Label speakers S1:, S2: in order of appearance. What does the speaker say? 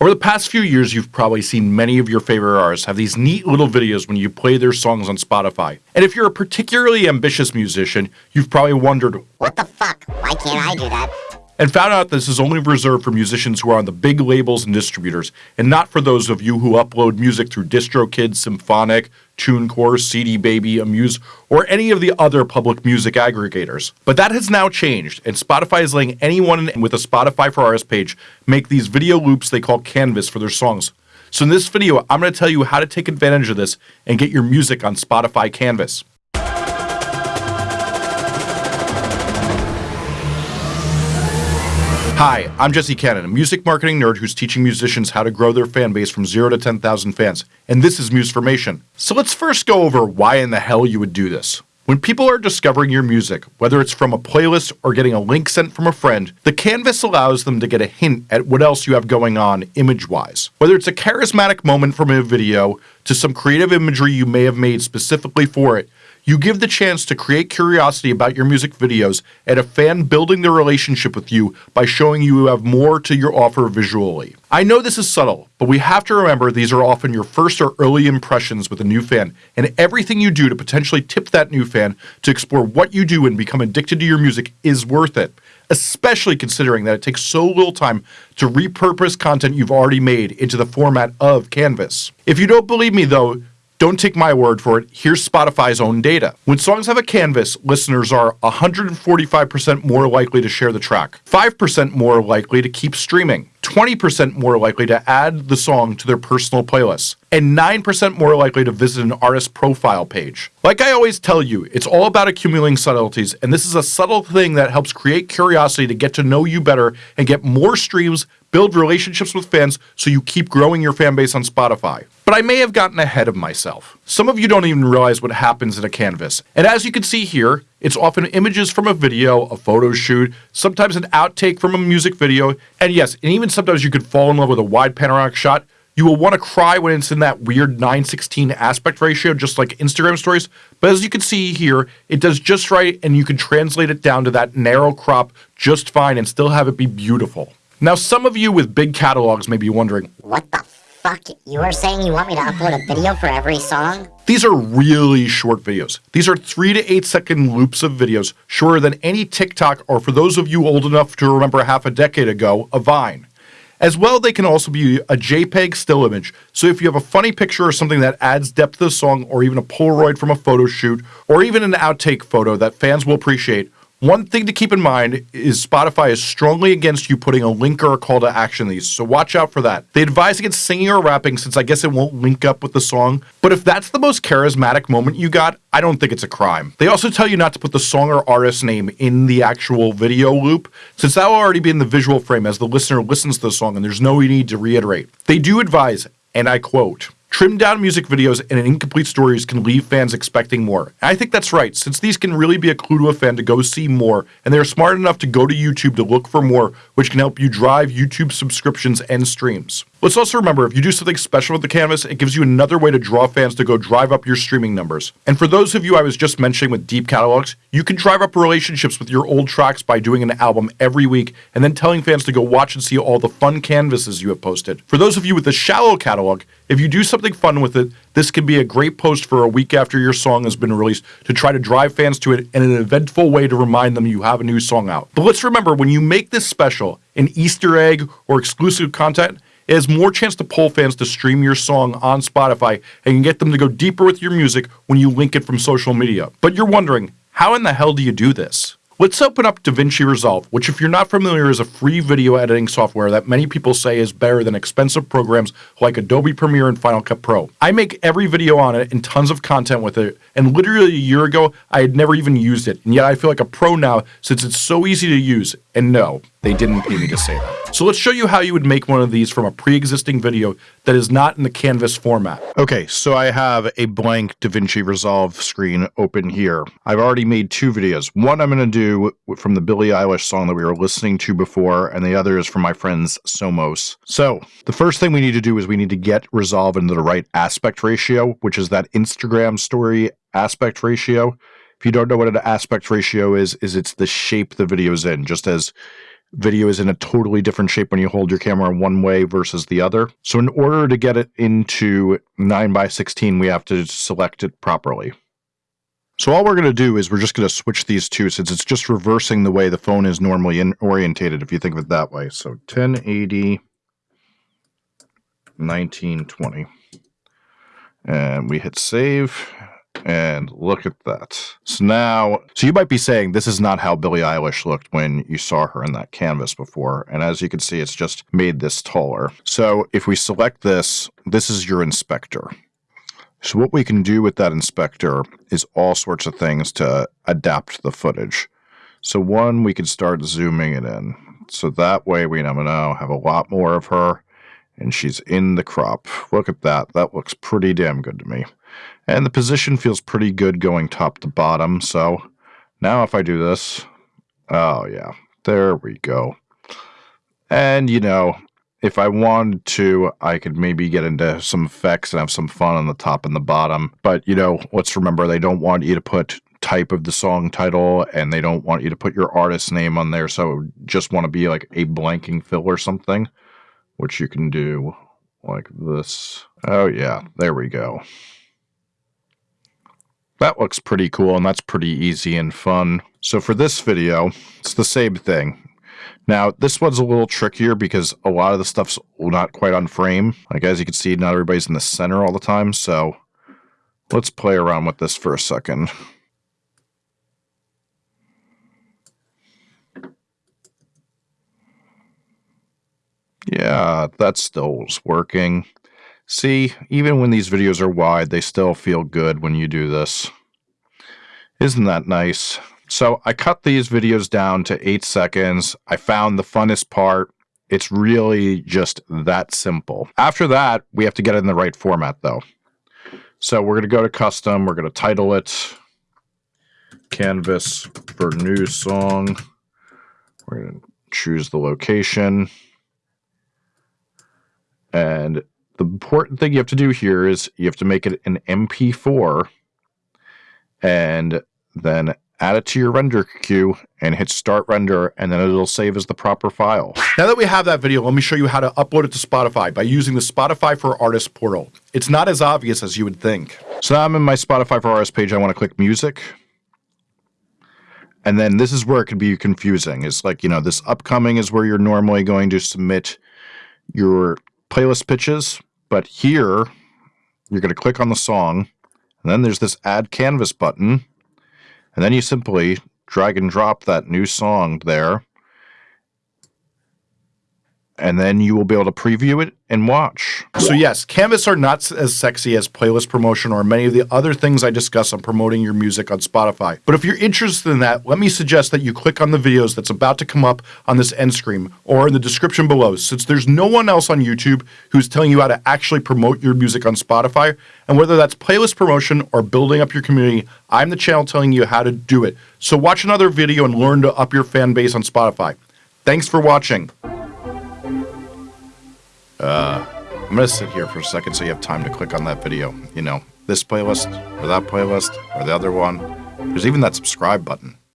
S1: Over the past few years, you've probably seen many of your favorite artists have these neat little videos when you play their songs on Spotify. And if you're a particularly ambitious musician, you've probably wondered,
S2: What the fuck? Why can't I do that?
S1: And found out this is only reserved for musicians who are on the big labels and distributors, and not for those of you who upload music through DistroKid, Symphonic, TuneCore, CD Baby, Amuse, or any of the other public music aggregators. But that has now changed, and Spotify is letting anyone with a Spotify for Artists page make these video loops they call Canvas for their songs. So in this video, I'm going to tell you how to take advantage of this and get your music on Spotify Canvas. Hi, I'm Jesse Cannon, a music marketing nerd who's teaching musicians how to grow their fan base from 0 to 10,000 fans, and this is Musformation. So let's first go over why in the hell you would do this. When people are discovering your music, whether it's from a playlist or getting a link sent from a friend, the canvas allows them to get a hint at what else you have going on image wise. Whether it's a charismatic moment from a video to some creative imagery you may have made specifically for it, you give the chance to create curiosity about your music videos and a fan building their relationship with you by showing you have more to your offer visually. I know this is subtle, but we have to remember these are often your first or early impressions with a new fan, and everything you do to potentially tip that new fan to explore what you do and become addicted to your music is worth it especially considering that it takes so little time to repurpose content you've already made into the format of Canvas. If you don't believe me though, don't take my word for it, here's Spotify's own data. When songs have a canvas, listeners are 145% more likely to share the track, 5% more likely to keep streaming, 20% more likely to add the song to their personal playlist, and 9% more likely to visit an artist profile page. Like I always tell you, it's all about accumulating subtleties, and this is a subtle thing that helps create curiosity to get to know you better and get more streams, build relationships with fans so you keep growing your fan base on Spotify. But I may have gotten ahead of myself. Some of you don't even realize what happens in a canvas. And as you can see here, it's often images from a video, a photo shoot, sometimes an outtake from a music video, and yes, and even sometimes you could fall in love with a wide panoramic shot. You will want to cry when it's in that weird 916 aspect ratio, just like Instagram stories. But as you can see here, it does just right, and you can translate it down to that narrow crop just fine and still have it be beautiful. Now, some of you with big catalogs may be wondering,
S2: What the fuck? You are saying you want me to upload a video for every song?
S1: These are really short videos. These are three to eight second loops of videos, shorter than any TikTok or for those of you old enough to remember half a decade ago, a Vine. As well, they can also be a JPEG still image, so if you have a funny picture or something that adds depth to the song, or even a Polaroid from a photo shoot, or even an outtake photo that fans will appreciate, one thing to keep in mind is Spotify is strongly against you putting a link or a call to action these, so watch out for that. They advise against singing or rapping since I guess it won't link up with the song, but if that's the most charismatic moment you got, I don't think it's a crime. They also tell you not to put the song or artist name in the actual video loop, since that will already be in the visual frame as the listener listens to the song and there's no need to reiterate. They do advise, and I quote, Trimmed down music videos and incomplete stories can leave fans expecting more. And I think that's right, since these can really be a clue to a fan to go see more, and they're smart enough to go to YouTube to look for more, which can help you drive YouTube subscriptions and streams. Let's also remember if you do something special with the canvas, it gives you another way to draw fans to go drive up your streaming numbers. And for those of you I was just mentioning with deep catalogs, you can drive up relationships with your old tracks by doing an album every week and then telling fans to go watch and see all the fun canvases you have posted. For those of you with a shallow catalog, if you do something fun with it, this can be a great post for a week after your song has been released to try to drive fans to it in an eventful way to remind them you have a new song out. But let's remember when you make this special, an Easter egg or exclusive content, it has more chance to pull fans to stream your song on Spotify and get them to go deeper with your music when you link it from social media. But you're wondering, how in the hell do you do this? Let's open up DaVinci Resolve, which if you're not familiar is a free video editing software that many people say is better than expensive programs like Adobe Premiere and Final Cut Pro. I make every video on it and tons of content with it, and literally a year ago I had never even used it, and yet I feel like a pro now since it's so easy to use, and no, they didn't pay me to say that. So let's show you how you would make one of these from a pre-existing video that is not in the canvas format. Okay, so I have a blank DaVinci Resolve screen open here. I've already made two videos. One I'm going to do from the Billie Eilish song that we were listening to before, and the other is from my friends Somos. So the first thing we need to do is we need to get Resolve into the right aspect ratio, which is that Instagram story aspect ratio. If you don't know what an aspect ratio is, is it's the shape the video is in, just as video is in a totally different shape when you hold your camera one way versus the other. So in order to get it into 9 by 16, we have to select it properly. So all we're going to do is we're just going to switch these two since it's just reversing the way the phone is normally in orientated if you think of it that way. So 1080 1920. And we hit save and look at that. So now, so you might be saying this is not how Billie Eilish looked when you saw her in that canvas before. And as you can see, it's just made this taller. So if we select this, this is your inspector. So what we can do with that inspector is all sorts of things to adapt the footage. So one, we can start zooming it in. So that way we now have a lot more of her and she's in the crop. Look at that. That looks pretty damn good to me. And the position feels pretty good going top to bottom. So now if I do this, oh yeah, there we go. And you know, if I wanted to, I could maybe get into some effects and have some fun on the top and the bottom. But, you know, let's remember they don't want you to put type of the song title and they don't want you to put your artist name on there. So just want to be like a blanking fill or something, which you can do like this. Oh, yeah, there we go. That looks pretty cool and that's pretty easy and fun. So for this video, it's the same thing. Now, this one's a little trickier because a lot of the stuff's not quite on frame. Like, as you can see, not everybody's in the center all the time, so let's play around with this for a second. Yeah, that still working. See, even when these videos are wide, they still feel good when you do this. Isn't that nice? So I cut these videos down to eight seconds. I found the funnest part. It's really just that simple. After that, we have to get it in the right format though. So we're going to go to custom. We're going to title it Canvas for New Song. We're going to choose the location. And the important thing you have to do here is you have to make it an MP4 and then add it to your render queue and hit start render and then it'll save as the proper file. Now that we have that video, let me show you how to upload it to Spotify by using the Spotify for Artists portal. It's not as obvious as you would think. So now I'm in my Spotify for Artists page. I want to click music. And then this is where it can be confusing. It's like, you know, this upcoming is where you're normally going to submit your playlist pitches. But here, you're going to click on the song. And then there's this add canvas button and then you simply drag and drop that new song there. And then you will be able to preview it and watch. So yes, Canvas are not as sexy as playlist promotion or many of the other things I discuss on promoting your music on Spotify. But if you're interested in that, let me suggest that you click on the videos that's about to come up on this end screen or in the description below, since there's no one else on YouTube who's telling you how to actually promote your music on Spotify. And whether that's playlist promotion or building up your community, I'm the channel telling you how to do it. So watch another video and learn to up your fan base on Spotify. Thanks for watching. Uh, I'm going to sit here for a second so you have time to click on that video. You know, this playlist or that playlist or the other one. There's even that subscribe button.